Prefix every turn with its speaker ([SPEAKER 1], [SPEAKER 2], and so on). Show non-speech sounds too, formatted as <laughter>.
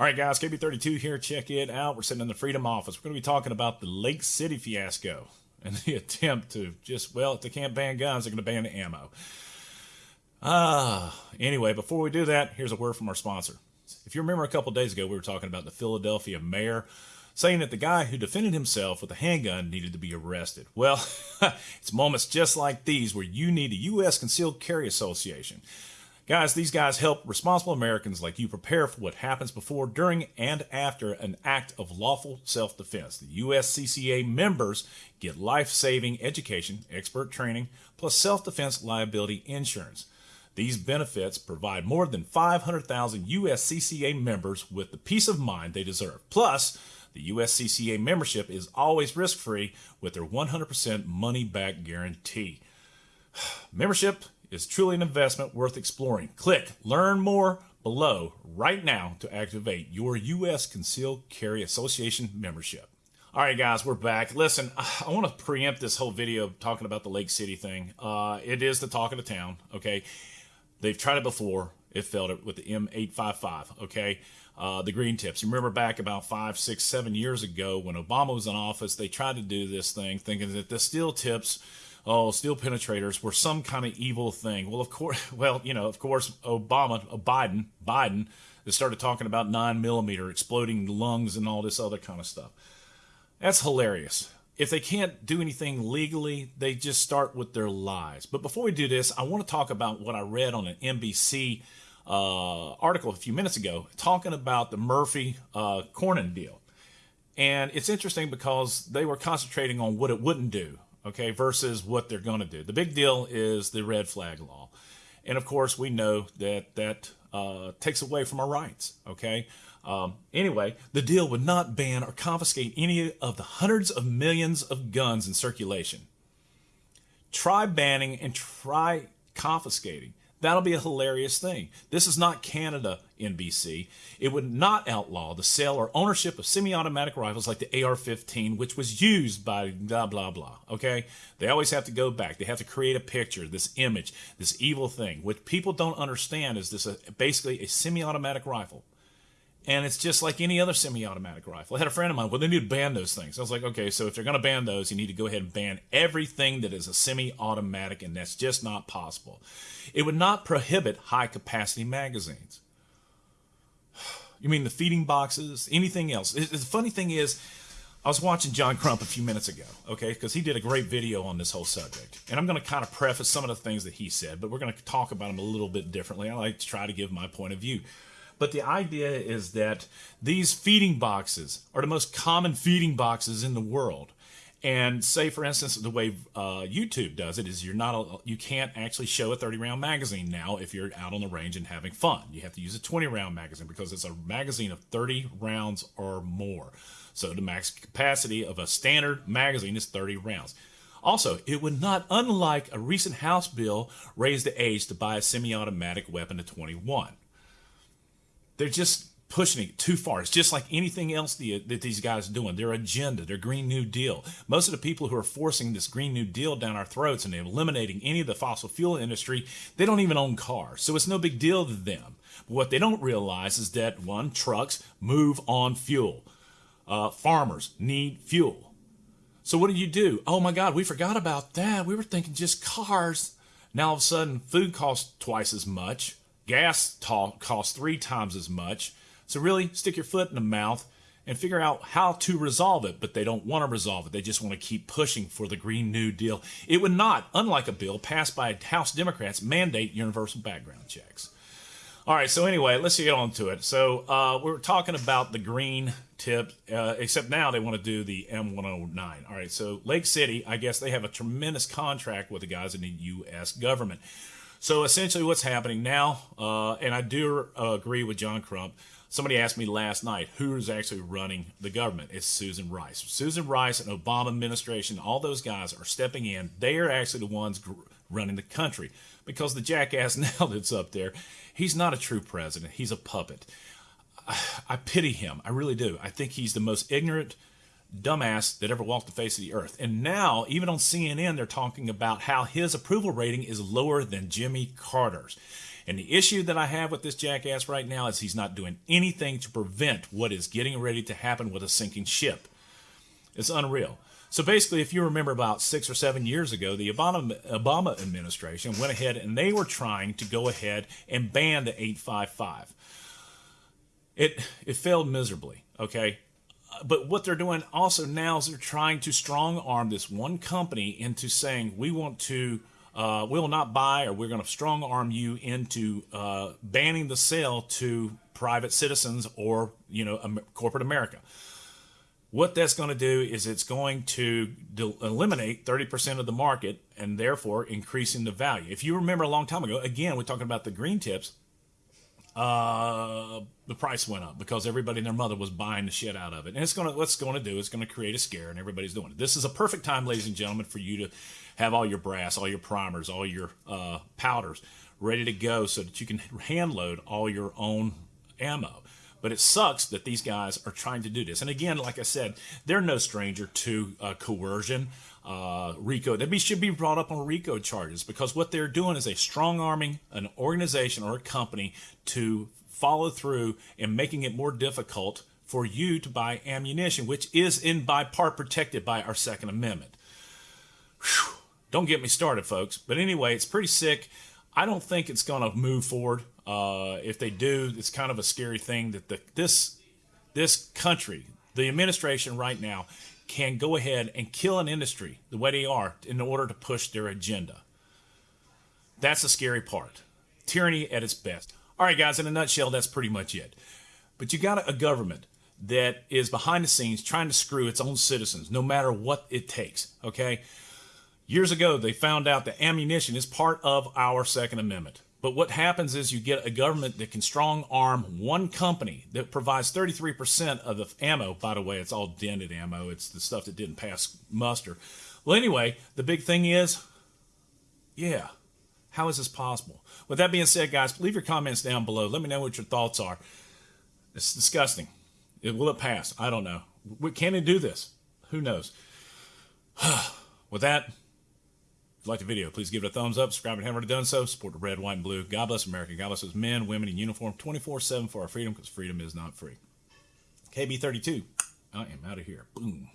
[SPEAKER 1] All right, guys, KB32 here. Check it out. We're sitting in the Freedom Office. We're going to be talking about the Lake City fiasco <laughs> and the attempt to just, well, if they can't ban guns, they're going to ban the ammo. Ah, uh, anyway, before we do that, here's a word from our sponsor. If you remember a couple days ago, we were talking about the Philadelphia mayor saying that the guy who defended himself with a handgun needed to be arrested. Well, <laughs> it's moments just like these where you need a U.S. Concealed Carry Association. Guys, these guys help responsible Americans like you prepare for what happens before, during, and after an act of lawful self defense. The USCCA members get life saving education, expert training, plus self defense liability insurance. These benefits provide more than 500,000 USCCA members with the peace of mind they deserve. Plus, the USCCA membership is always risk free with their 100% money back guarantee. <sighs> Membership is truly an investment worth exploring. Click Learn More below right now to activate your U.S. Concealed Carry Association membership. All right, guys, we're back. Listen, <sighs> I want to preempt this whole video talking about the Lake City thing. Uh, it is the talk of the town, okay? They've tried it before. It failed with the M855, okay? Uh, the green tips. You remember back about five, six, seven years ago when Obama was in office, they tried to do this thing thinking that the steel tips oh, steel penetrators were some kind of evil thing. Well, of course, <laughs> well, you know, of course, Obama, uh, Biden, Biden, they started talking about nine millimeter exploding lungs and all this other kind of stuff. That's hilarious. If they can't do anything legally, they just start with their lies. But before we do this, I want to talk about what I read on an NBC uh, article a few minutes ago talking about the Murphy uh, Cornyn deal. And it's interesting because they were concentrating on what it wouldn't do okay, versus what they're going to do. The big deal is the red flag law. And of course, we know that that uh, takes away from our rights, okay? Um, anyway, the deal would not ban or confiscate any of the hundreds of millions of guns in circulation. Try banning and try confiscating. That'll be a hilarious thing. This is not Canada, NBC. It would not outlaw the sale or ownership of semi automatic rifles like the AR 15, which was used by blah, blah, blah. Okay? They always have to go back. They have to create a picture, this image, this evil thing. What people don't understand is this a, basically a semi automatic rifle. And it's just like any other semi-automatic rifle. I had a friend of mine, well, they need to ban those things. I was like, okay, so if they're going to ban those, you need to go ahead and ban everything that is a semi-automatic, and that's just not possible. It would not prohibit high-capacity magazines. <sighs> You mean the feeding boxes, anything else? The funny thing is, I was watching John Crump a few minutes ago, okay, because he did a great video on this whole subject. And I'm going to kind of preface some of the things that he said, but we're going to talk about them a little bit differently. I like to try to give my point of view. But the idea is that these feeding boxes are the most common feeding boxes in the world. And say, for instance, the way uh, YouTube does it is you're not a, you can't actually show a 30 round magazine now if you're out on the range and having fun. You have to use a 20 round magazine because it's a magazine of 30 rounds or more. So the max capacity of a standard magazine is 30 rounds. Also, it would not, unlike a recent House bill, raise the age to buy a semi automatic weapon to 21 they're just pushing it too far. It's just like anything else the, that these guys are doing. Their agenda, their Green New Deal. Most of the people who are forcing this Green New Deal down our throats and eliminating any of the fossil fuel industry, they don't even own cars. So it's no big deal to them. But what they don't realize is that, one, trucks move on fuel. Uh, farmers need fuel. So what do you do? Oh my God, we forgot about that. We were thinking just cars. Now all of a sudden, food costs twice as much. Gas costs three times as much. So really stick your foot in the mouth and figure out how to resolve it, but they don't want to resolve it. They just want to keep pushing for the Green New Deal. It would not, unlike a bill passed by House Democrats, mandate universal background checks. All right, so anyway, let's get on to it. So uh, we're talking about the green tip, uh, except now they want to do the M109. All right, so Lake City, I guess they have a tremendous contract with the guys in the U.S. government. So essentially, what's happening now, uh, and I do uh, agree with John Crump. Somebody asked me last night who's actually running the government. It's Susan Rice. Susan Rice and Obama administration, all those guys are stepping in. They are actually the ones running the country because the jackass <laughs> now that's up there, he's not a true president. He's a puppet. I, I pity him. I really do. I think he's the most ignorant dumbass that ever walked the face of the earth. And now, even on CNN, they're talking about how his approval rating is lower than Jimmy Carter's. And the issue that I have with this jackass right now is he's not doing anything to prevent what is getting ready to happen with a sinking ship. It's unreal. So basically, if you remember about six or seven years ago, the Obama, Obama administration went ahead and they were trying to go ahead and ban the 855. It, it failed miserably, okay? But what they're doing also now is they're trying to strong arm this one company into saying, we want to, uh, we will not buy or we're going to strong arm you into uh, banning the sale to private citizens or, you know, corporate America. What that's going to do is it's going to eliminate 30% of the market and therefore increasing the value. If you remember a long time ago, again, we're talking about the green tips, uh, the price went up because everybody and their mother was buying the shit out of it. And it's to, what's going to do is going to create a scare and everybody's doing it. This is a perfect time, ladies and gentlemen, for you to have all your brass, all your primers, all your uh, powders ready to go so that you can hand load all your own ammo. But it sucks that these guys are trying to do this. And again, like I said, they're no stranger to uh, coercion. Uh, RICO, they should be brought up on RICO charges because what they're doing is a strong arming an organization or a company to follow through and making it more difficult for you to buy ammunition, which is in by part protected by our Second Amendment. Whew. Don't get me started, folks. But anyway, it's pretty sick. I don't think it's going to move forward. Uh, if they do, it's kind of a scary thing that the, this this country, the administration right now, can go ahead and kill an industry the way they are in order to push their agenda. That's the scary part. Tyranny at its best. All right, guys, in a nutshell, that's pretty much it. But you got a government that is behind the scenes trying to screw its own citizens, no matter what it takes. Okay? Years ago, they found out that ammunition is part of our Second Amendment. But what happens is you get a government that can strong arm one company that provides 33% of the ammo. By the way, it's all dented ammo. It's the stuff that didn't pass muster. Well, anyway, the big thing is, yeah, how is this possible? With that being said, guys, leave your comments down below. Let me know what your thoughts are. It's disgusting. It, will it pass? I don't know. Can it do this? Who knows? <sighs> With that, if you liked the video, please give it a thumbs up, subscribe you haven't already done so, support the red, white, and blue. God bless America. God bless those men, women in uniform 24-7 for our freedom because freedom is not free. KB32, I am out of here. Boom.